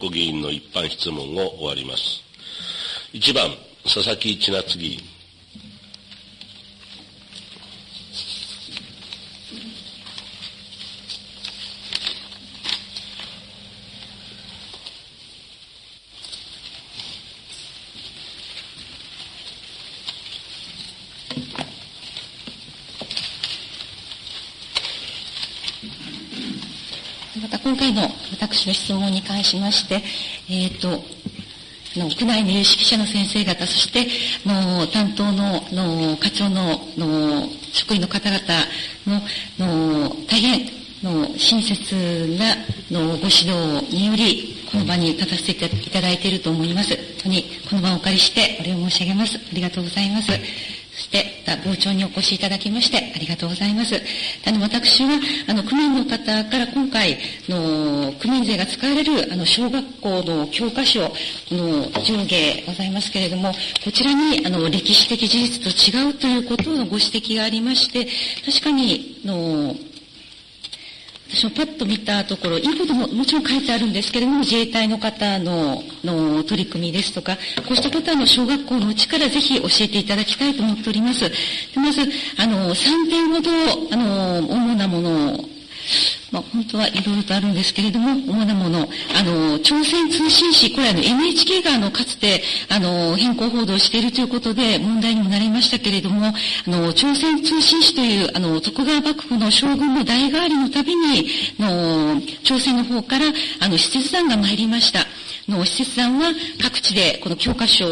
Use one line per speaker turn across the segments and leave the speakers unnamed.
ご議員の一般質問を終わります。1番、佐々木千夏議員。
また今回の私の質問に関しまして、えっ、ー、と、の区内の有識者の先生方、そしての担当のの課長のの職員の方々のの大変の親切なのご指導により、この場に立たせていただいていると思います。本当にこの場をお借りしてお礼を申し上げます。ありがとうございます。そして、傍聴にお越しいただきまして、ありがとうございます。あの、私は、あの、区民の方から今回、の、区民税が使われる、あの、小学校の教科書の上下ございますけれども、こちらに、あの、歴史的事実と違うということのご指摘がありまして、確かに、の、私もパッと見たところ、いいことももちろん書いてあるんですけれども、自衛隊の方のの取り組みですとか、こうしたことはの小学校のうちからぜひ教えていただきたいと思っております。まず、あの、3点ほど、あの、主なものをまあ、本当はいろいろとあるんですけれども、主なもの、あの、朝鮮通信使、これあの NHK があの、かつて、あの、変更報道しているということで問題にもなりましたけれども、あの、朝鮮通信使という、あの、徳川幕府の将軍の代替わりのたびに、の、朝鮮の方から、あの、施設団が参りました。の施設団は各地でこの教科書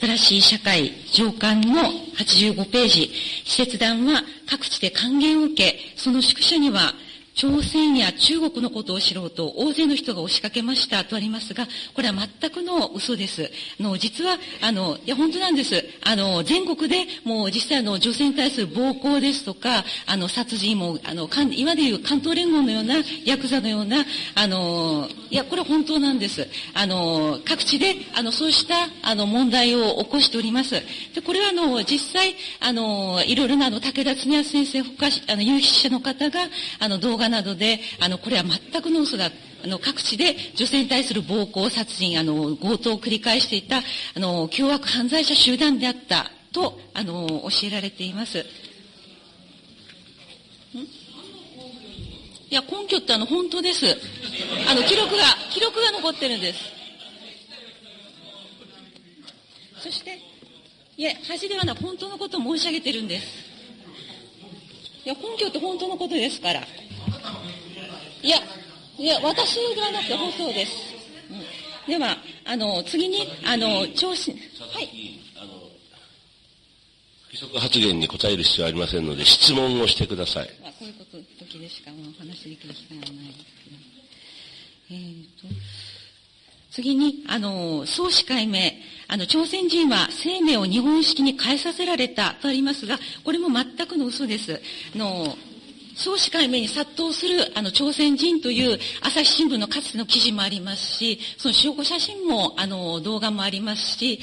新しい社会上巻の85ページ、施設団は各地で還元を受け、その宿舎には朝鮮や中国のことを知ろうと大勢の人が押しかけましたとありますが、これは全くの嘘です。あの、実は、あの、いや、本当なんです。あの、全国でもう実際の、女性に対する暴行ですとか、あの、殺人も、あの、今でいう関東連合のような、ヤクザのような、あの、いや、これ本当なんです。あの、各地で、あの、そうした、あの、問題を起こしております。で、これはあの、実際、あの、いろいろなあの、武田恒康先生、他、あの、有識者の方が、あの、動画などで、あの、これは全くの嘘だ。あの、各地で女性に対する暴行、殺人、あの、強盗を繰り返していた、あの、凶悪犯罪者集団であった、と、あの、教えられています。いや、根拠ってあの、本当です。あの、記録が、記録が残ってるんです。そして、いや、恥ではなく本当のことを申し上げてるんです。いや、根拠って本当のことですから。いや、いや、私ではなくて放送です。うん、では、あの、次に、あの、調子、はい。
不規則発言に答える必要はありませんので、質問をしてください。
まあ、こういうこと、時でしかお話できる機会はないですけど。えーと、次に、あの、総司会名、あの、朝鮮人は生命を日本式に変えさせられたとありますが、これも全くの嘘です。あの、総司会名に殺到する、あの、朝鮮人という朝日新聞のかつての記事もありますし、その証拠写真も、あの、動画もありますし、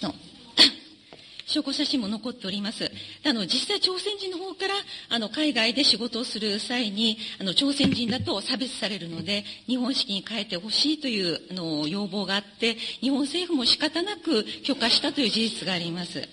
証拠写真も残っております。あの、実際朝鮮人の方から、あの、海外で仕事をする際に、あの、朝鮮人だと差別されるので、日本式に変えてほしいという、あの、要望があって、日本政府も仕方なく許可したという事実があります。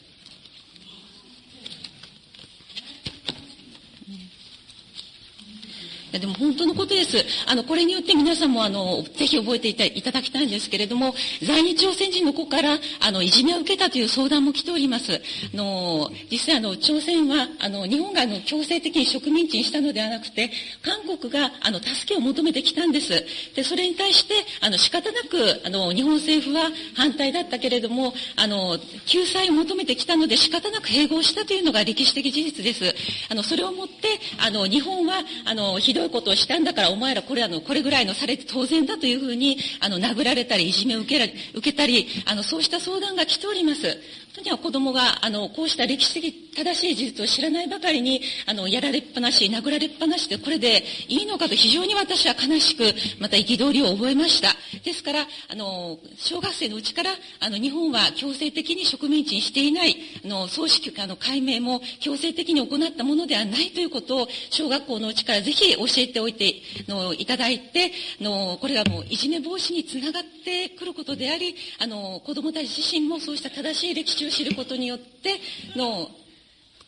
やでも本当のことです。あの、これによって皆さんもあの、ぜひ覚えていただきたいんですけれども、在日朝鮮人の子から、あの、いじめを受けたという相談も来ております。あの、実際あの、朝鮮は、あの、日本があの、強制的に植民地にしたのではなくて、韓国が、あの、助けを求めてきたんです。で、それに対して、あの、仕方なく、あの、日本政府は反対だったけれども、あの、救済を求めてきたので仕方なく併合したというのが歴史的事実です。あの、それをもって、あの、日本は、あの、ひどいいことをしたんだからお前らこれあの、これぐらいのされて当然だというふうに、あの、殴られたり、いじめを受けら受けたり、あの、そうした相談が来ております。とには子供が、あの、こうした歴史的正しい事実を知らないばかりに、あの、やられっぱなし、殴られっぱなしで、これでいいのかと非常に私は悲しく、また憤りを覚えました。ですから、あの、小学生のうちから、あの、日本は強制的に植民地にしていない、あの、葬式、あの、解明も強制的に行ったものではないということを、小学校のうちからぜひ教教えておいてのいただいてのこれがもういじめ防止につながってくることでありあの子どもたち自身もそうした正しい歴史を知ることによっての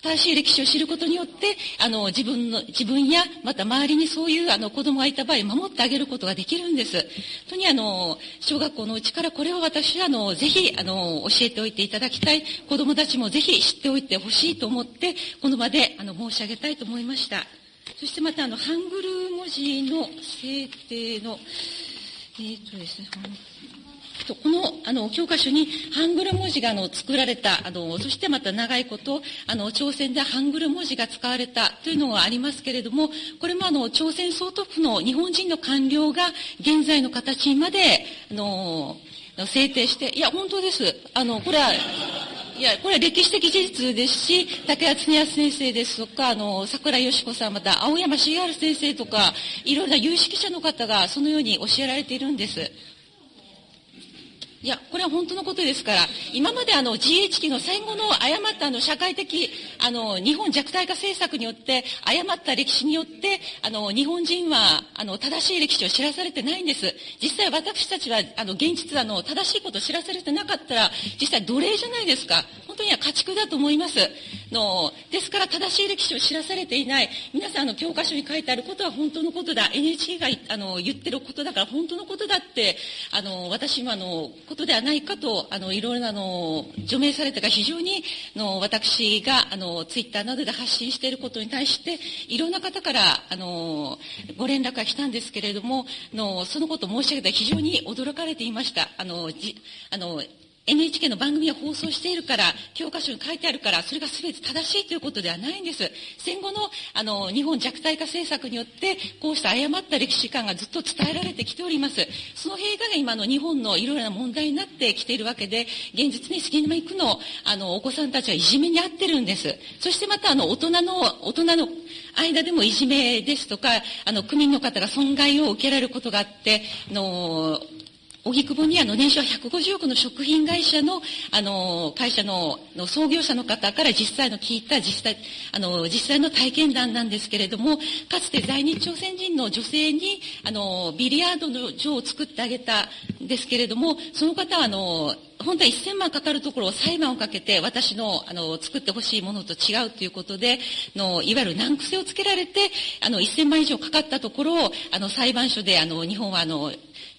正しい歴史を知ることによって、あの、自分の、自分や、また周りにそういう、あの、子供がいた場合、守ってあげることができるんです。とに、あの、小学校のうちからこれを私は、あの、ぜひ、あの、教えておいていただきたい。子供たちもぜひ知っておいてほしいと思って、この場で、あの、申し上げたいと思いました。そしてまた、あの、ハングル文字の制定の、え、ー、とですね、このあの教科書にハングル文字があの作られたあの、そしてまた長いことあの朝鮮でハングル文字が使われたというのがありますけれども、これもあの朝鮮総督府の日本人の官僚が現在の形まであの制定して、いや、本当です。あの、これは、いや、これは歴史的事実ですし、竹谷恒康先生ですとか、あの、桜よし子さん、また青山茂春先生とか、いろんな有識者の方がそのように教えられているんです。いや、これは本当のことですから、今まであの GHQ の戦後の誤ったあの社会的、あの、日本弱体化政策によって、誤った歴史によって、あの、日本人は、あの、正しい歴史を知らされてないんです。実際私たちは、あの、現実あの、正しいことを知らされてなかったら、実際奴隷じゃないですか。本当には家畜だと思います。の、ですから正しい歴史を知らされていない、皆さんの教科書に書いてあることは本当のことだ。NHK があの言ってることだから本当のことだって、あの、私もあの、ことではないかと、あの、いろいろな、の、除名されたが非常に、の、私が、あの、ツイッターなどで発信していることに対して、いろんな方から、あの、ご連絡が来たんですけれども、の、そのことを申し上げたら非常に驚かれていました。あの、じ、あの、NHK の番組を放送しているから、教科書に書いてあるから、それが全て正しいということではないんです。戦後の、あの、日本弱体化政策によって、こうした誤った歴史観がずっと伝えられてきております。その弊害が今の日本のいろいろな問題になってきているわけで、現実に杉並区の、あの、お子さんたちはいじめに遭ってるんです。そしてまた、あの、大人の、大人の間でもいじめですとか、あの、区民の方が損害を受けられることがあって、あの、荻窪にあの年商150億の食品会社のあの会社のの創業者の方から実際の聞いた実際あの実際の体験談なんですけれどもかつて在日朝鮮人の女性にあのビリヤードの場を作ってあげたんですけれどもその方はあの本当は1000万かかるところを裁判をかけて私のあの作ってほしいものと違うということでのいわゆる難癖をつけられてあの1000万以上かかったところをあの裁判所であの日本はあの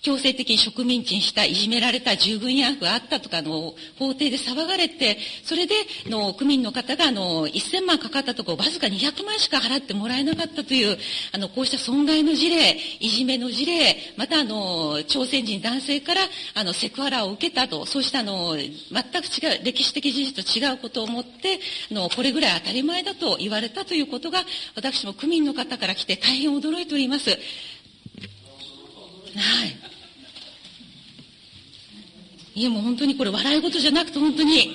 強制的に植民地にした、いじめられた従軍慰安婦があったとかの法廷で騒がれて、それでの区民の方があの1000万かかったところわずか200万しか払ってもらえなかったという、あのこうした損害の事例、いじめの事例、またあの朝鮮人男性からあのセクハラを受けたと、そうしたあの全く違う、歴史的事実と違うことをもってあの、これぐらい当たり前だと言われたということが、私も区民の方から来て大変驚いております。はい。いやもう本当にこれ笑い事じゃなくて本当に、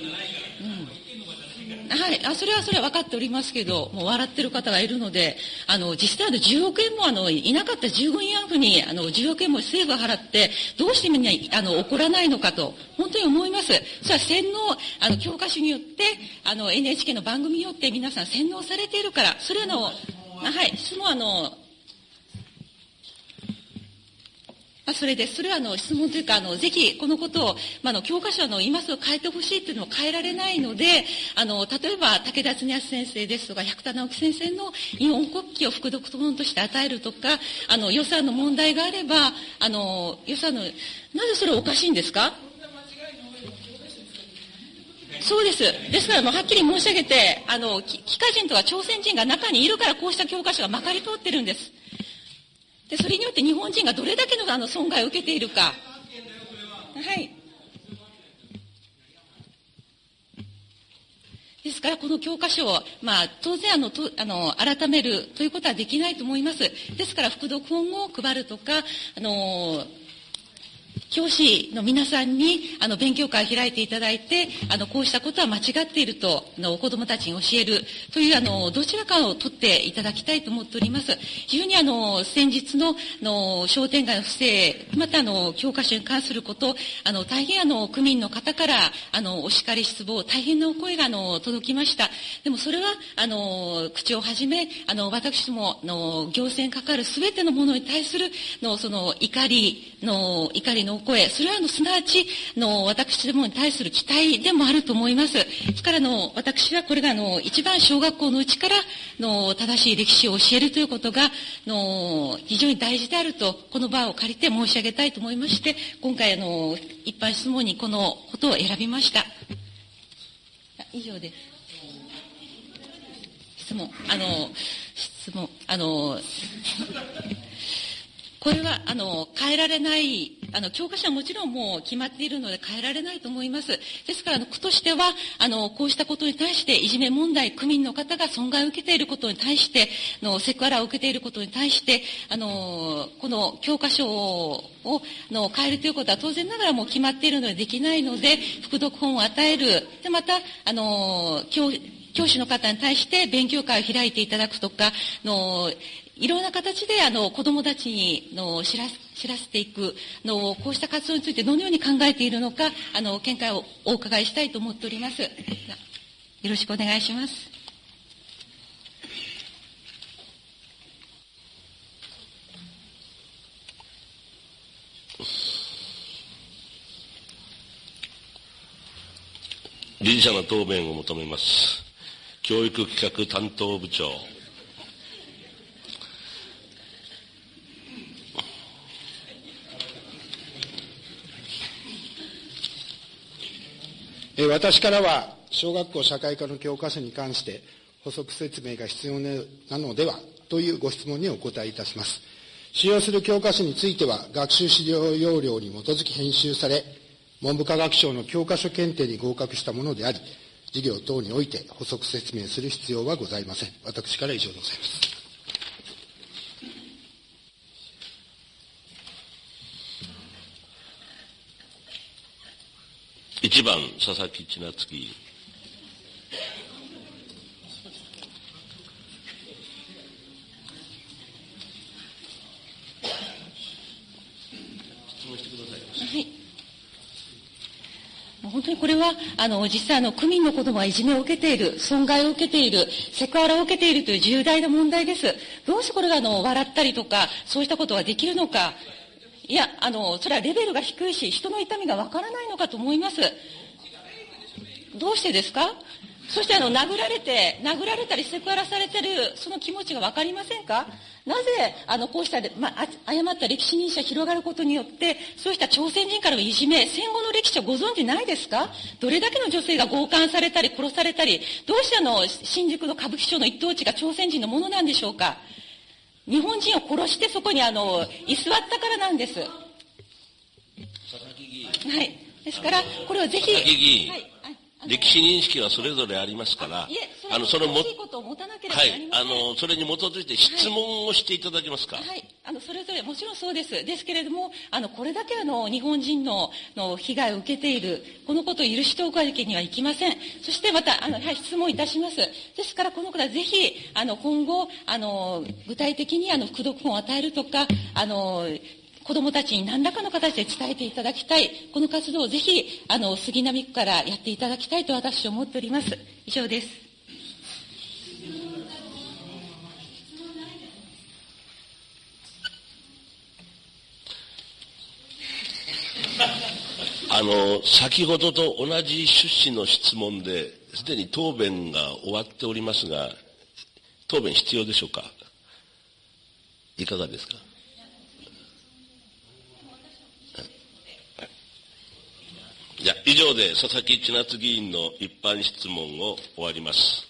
うん、はい、あそれはそれは分かっておりますけど、もう笑ってる方がいるので、あの、実際あの10億円もあの、いなかった従軍慰安婦に、あの、10億円も政府が払って、どうしてみんな、あの、怒らないのかと、本当に思います。それは洗脳、あの、教科書によって、あの、NHK の番組によって皆さん洗脳されているから、それの、はい、質問あの、まあそれで、それはあの質問というか、あのぜひこのことを、まあ、あの教科書の今すぐ変えてほしいというのを変えられないので、あの例えば武田恒康先生ですとか、百田直樹先生の日本国旗を副読本として与えるとか、あの予算の問題があれば、あの予算の、なぜそれおかしいんですか？そうです。ですからもうはっきり申し上げて、あの、帰化人とか朝鮮人が中にいるからこうした教科書がまかり通ってるんです。で、それによって日本人がどれだけのあの損害を受けているか。はい。ですから、この教科書を、まあ、当然あのとあの、改めるということはできないと思います。ですから、副読本を配るとか、あの教師の皆さんに、あの、勉強会を開いていただいて、あの、こうしたことは間違っていると、あの、子供たちに教えるという、あの、どちらかを取っていただきたいと思っております。非常にあの、先日の、の、商店街の不正、またあの、教科書に関すること、あの、大変あの、区民の方から、あの、お叱り失望、大変なお声があの、届きました。でもそれは、あの、口をはじめ、あの、私ども、の、行政にかかるすべてのものに対する、の、その、怒り、の、怒りの声、それはあの、すなわち、の、私どもに対する期待でもあると思います。ですからの、私はこれがあの、一番小学校のうちから、の、正しい歴史を教えるということが、の、非常に大事であると、この場を借りて申し上げたいと思いまして、今回あの、一般質問にこのことを選びました。以上です。質問、あの、質問、あの、これは、あの、変えられない、あの、教科書はもちろんもう決まっているので変えられないと思います。ですから、区としては、あの、こうしたことに対して、いじめ問題、区民の方が損害を受けていることに対して、の、セクハラを受けていることに対して、あの、この教科書を、の、変えるということは当然ながらもう決まっているのでできないので、副読本を与える。で、また、あの、教師の方に対して勉強会を開いていただくとか、の、いろんな形で、あの、子供たちに、の、知ら、知らせていく、の、こうした活動についてどのように考えているのか、あの、見解をお伺いしたいと思っております。よろしくお願いします。
理事者の答弁を求めます。教育企画担当部長。
私からは、小学校社会科の教科書に関して補足説明が必要なのではというご質問にお答えいたします。使用する教科書については、学習指導要領に基づき編集され、文部科学省の教科書検定に合格したものであり、事業等において補足説明する必要はございません。私から以上でございます。
一番、佐々木千夏議員。
本当にこれは、あの、実際の、区民の子供はいじめを受けている、損害を受けている、セクハラを受けているという重大な問題です。どうしてこれがあの、笑ったりとか、そうしたことができるのか。いや、あの、それはレベルが低いし、人の痛みがわからないのかと思います。どうしてですか？そしてあの、殴られて、殴られたりセクハラされてる、その気持ちがわかりませんか？なぜ、あの、こうした、まあ、誤った歴史認識が広がることによって、そうした朝鮮人からのいじめ、戦後の歴史をご存知ないですか？どれだけの女性が強姦されたり、殺されたり、どうしてあの、新宿の歌舞伎町の一等地が朝鮮人のものなんでしょうか？日本人を殺してそこにあの、居座ったからなんです。はい。ですから、これをぜひ。はい
歴史認識はそれぞれありますから、
あの、そのも、はい、
あの、それに基づいて質問をしていただけますか？
はい、はい、あの、それぞれ、もちろんそうです。ですけれども、あの、これだけあの、日本人の、の、被害を受けている、このことを許しておくわけにはいきません。そしてまた、あの、はい、質問いたします。ですから、この方ぜひ、あの、今後、あの、具体的に、あの、副読本を与えるとか、あの、子供たちに何らかの形で伝えていただきたい。この活動をぜひ、あの、杉並区からやっていただきたいと私は思っております。以上です。
あの、先ほどと同じ趣旨の質問で、すでに答弁が終わっておりますが、答弁必要でしょうか？いかがですかじゃ以上で佐々木千夏議員の一般質問を終わります。